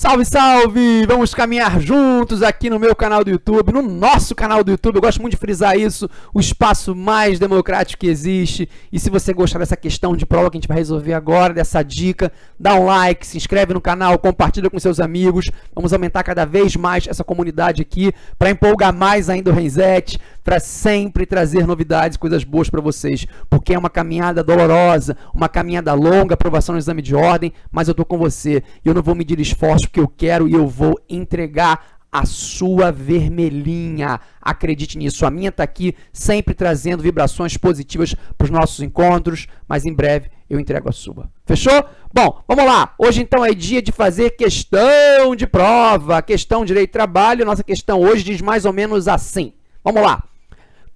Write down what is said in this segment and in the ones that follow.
Salve, salve! Vamos caminhar juntos aqui no meu canal do YouTube, no nosso canal do YouTube. Eu gosto muito de frisar isso, o espaço mais democrático que existe. E se você gostar dessa questão de prova que a gente vai resolver agora, dessa dica, dá um like, se inscreve no canal, compartilha com seus amigos. Vamos aumentar cada vez mais essa comunidade aqui para empolgar mais ainda o Renzetti, para sempre trazer novidades, coisas boas para vocês. Porque é uma caminhada dolorosa, uma caminhada longa, aprovação no exame de ordem, mas eu tô com você eu não vou medir esforço que eu quero e eu vou entregar a sua vermelhinha. Acredite nisso. A minha está aqui sempre trazendo vibrações positivas para os nossos encontros, mas em breve eu entrego a sua. Fechou? Bom, vamos lá. Hoje então é dia de fazer questão de prova, questão de direito de trabalho. Nossa questão hoje diz mais ou menos assim. Vamos lá.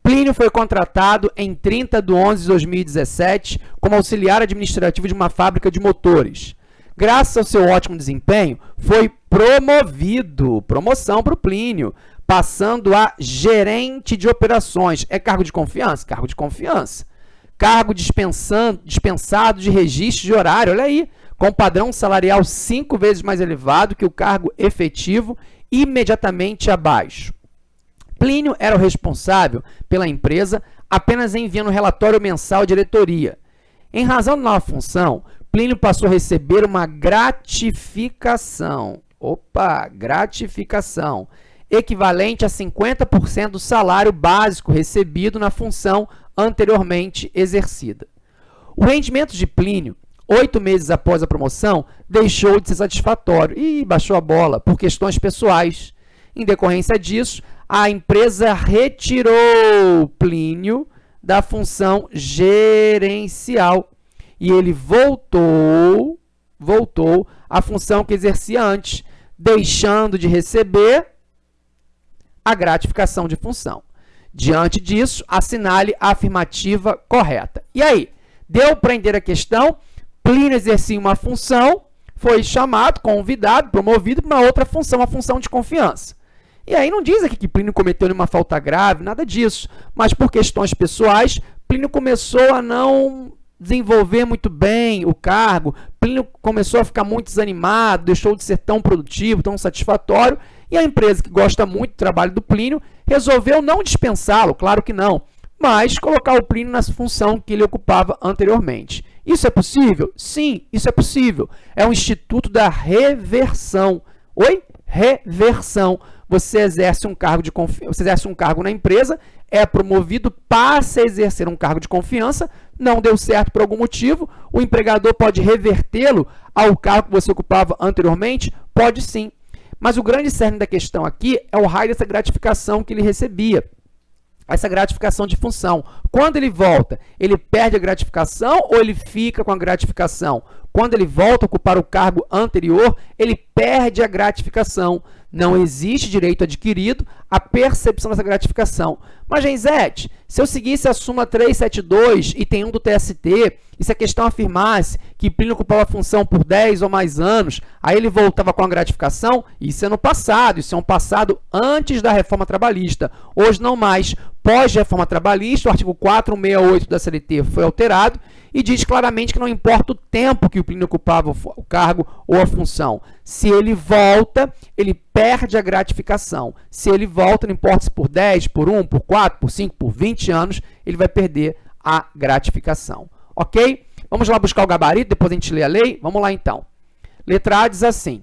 Plínio foi contratado em 30 de 11 de 2017 como auxiliar administrativo de uma fábrica de motores graças ao seu ótimo desempenho, foi promovido, promoção para o Plínio, passando a gerente de operações. É cargo de confiança? Cargo de confiança. Cargo dispensado de registro de horário, olha aí, com padrão salarial cinco vezes mais elevado que o cargo efetivo, imediatamente abaixo. Plínio era o responsável pela empresa, apenas enviando relatório mensal à diretoria. Em razão da nova função, Plínio passou a receber uma gratificação. Opa, gratificação. Equivalente a 50% do salário básico recebido na função anteriormente exercida. O rendimento de Plínio, oito meses após a promoção, deixou de ser satisfatório e baixou a bola por questões pessoais. Em decorrência disso, a empresa retirou Plínio da função gerencial e ele voltou, voltou à função que exercia antes, deixando de receber a gratificação de função. Diante disso, assinale a afirmativa correta. E aí, deu para entender a questão? Plínio exercia uma função, foi chamado, convidado, promovido para uma outra função, uma função de confiança. E aí não diz aqui que Plínio cometeu nenhuma falta grave, nada disso. Mas por questões pessoais, Plínio começou a não desenvolver muito bem o cargo, Plínio começou a ficar muito desanimado, deixou de ser tão produtivo, tão satisfatório, e a empresa que gosta muito do trabalho do Plínio resolveu não dispensá-lo, claro que não, mas colocar o Plínio na função que ele ocupava anteriormente. Isso é possível? Sim, isso é possível. É um instituto da reversão. Oi? Reversão. Você exerce um cargo de você exerce um cargo na empresa, é promovido, passa a exercer um cargo de confiança, não deu certo por algum motivo, o empregador pode revertê-lo ao cargo que você ocupava anteriormente? Pode sim. Mas o grande cerne da questão aqui é o raio dessa gratificação que ele recebia essa gratificação de função. Quando ele volta, ele perde a gratificação ou ele fica com a gratificação? Quando ele volta a ocupar o cargo anterior, ele perde a gratificação. Não existe direito adquirido à percepção dessa gratificação. Mas, Genzete, se eu seguisse a súmula 372 e tem um do TST, e se a questão afirmasse que Plínio ocupava a função por 10 ou mais anos, aí ele voltava com a gratificação, isso é no passado, isso é um passado antes da reforma trabalhista. Hoje não mais. Pós-reforma trabalhista, o artigo 468 da CLT foi alterado e diz claramente que não importa o tempo que o Plínio ocupava o cargo ou a função. Se ele volta, ele perde a gratificação. Se ele volta, não importa se por 10, por 1, por 4, por 5, por 20 anos, ele vai perder a gratificação. Ok? Vamos lá buscar o gabarito, depois a gente lê a lei? Vamos lá então. Letra A diz assim.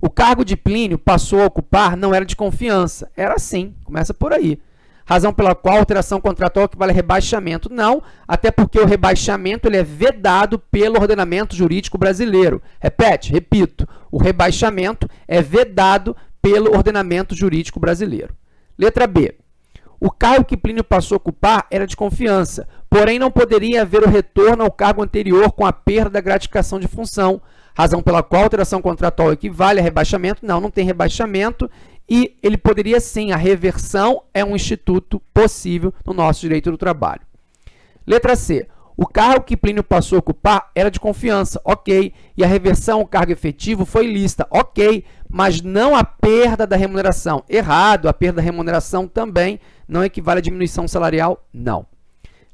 O cargo de Plínio passou a ocupar não era de confiança. Era assim, começa por aí razão pela qual alteração contratual equivale a rebaixamento. Não, até porque o rebaixamento ele é vedado pelo ordenamento jurídico brasileiro. Repete, repito, o rebaixamento é vedado pelo ordenamento jurídico brasileiro. Letra B. O cargo que Plínio passou a ocupar era de confiança, porém não poderia haver o retorno ao cargo anterior com a perda da gratificação de função, razão pela qual a alteração contratual equivale a rebaixamento. Não, não tem rebaixamento e ele poderia sim, a reversão é um instituto possível no nosso direito do trabalho. Letra C. O cargo que Plínio passou a ocupar era de confiança, ok. E a reversão ao cargo efetivo foi lista, ok. Mas não a perda da remuneração. Errado, a perda da remuneração também não equivale à diminuição salarial, não.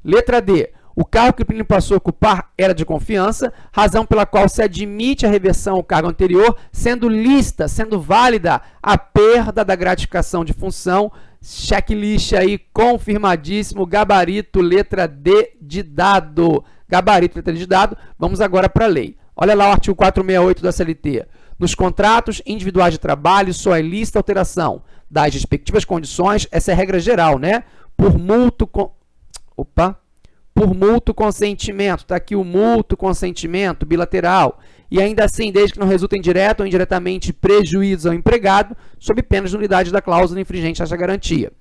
Letra D. O cargo que o Plínio passou a ocupar era de confiança, razão pela qual se admite a reversão ao cargo anterior, sendo lícita, sendo válida a perda da gratificação de função, checklist aí confirmadíssimo, gabarito, letra D de dado. Gabarito, letra D de dado, vamos agora para a lei. Olha lá o artigo 468 da CLT. Nos contratos individuais de trabalho, só é lícita alteração das respectivas condições, essa é a regra geral, né? Por mútuo... Opa! por mútuo consentimento. Está aqui o mútuo consentimento bilateral. E ainda assim, desde que não resultem direto ou indiretamente prejuízos ao empregado, sob pena de nulidade da cláusula infringente desta garantia.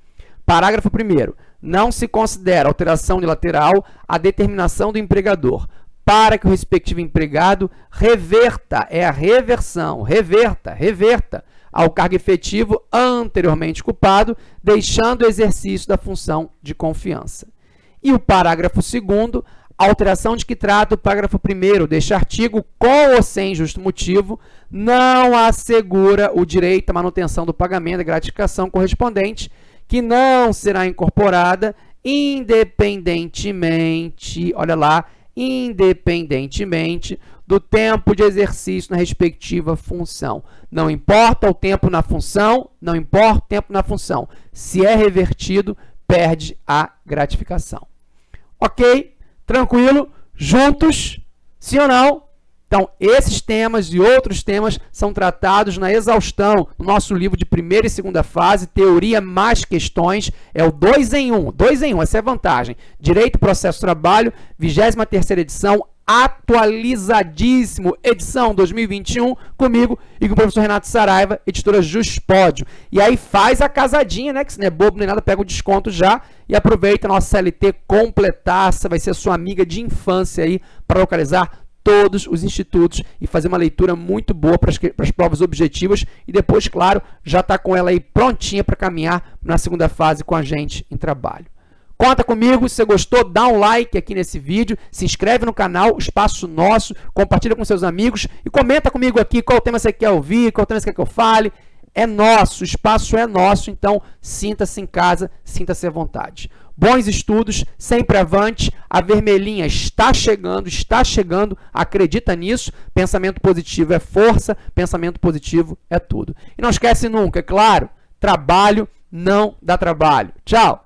Parágrafo 1 Não se considera alteração unilateral a determinação do empregador para que o respectivo empregado reverta, é a reversão, reverta, reverta ao cargo efetivo anteriormente ocupado, deixando o exercício da função de confiança. E o parágrafo 2 alteração de que trata o parágrafo 1 deste artigo, com ou sem justo motivo, não assegura o direito à manutenção do pagamento da gratificação correspondente, que não será incorporada independentemente, olha lá, independentemente do tempo de exercício na respectiva função. Não importa o tempo na função, não importa o tempo na função. Se é revertido, perde a gratificação. Ok? Tranquilo? Juntos? Sim ou não? Então, esses temas e outros temas são tratados na exaustão no nosso livro de primeira e segunda fase, Teoria mais Questões, é o 2 em 1, um, 2 em 1, um, essa é a vantagem. Direito, Processo, Trabalho, 23ª edição, atualizadíssimo, edição 2021, comigo e com o professor Renato Saraiva, editora Juspódio. E aí faz a casadinha, né, que se não é bobo nem nada, pega o desconto já e aproveita a nossa CLT completaça, vai ser sua amiga de infância aí para localizar todos os institutos e fazer uma leitura muito boa para as, provas objetivas e depois, claro, já está com ela aí prontinha para caminhar na segunda fase com a gente em trabalho. Conta comigo, se você gostou, dá um like aqui nesse vídeo, se inscreve no canal, espaço nosso, compartilha com seus amigos e comenta comigo aqui qual tema você quer ouvir, qual tema você quer que eu fale. É nosso, o espaço é nosso, então sinta-se em casa, sinta-se à vontade. Bons estudos, sempre avante, a vermelhinha está chegando, está chegando, acredita nisso, pensamento positivo é força, pensamento positivo é tudo. E não esquece nunca, é claro, trabalho não dá trabalho. Tchau!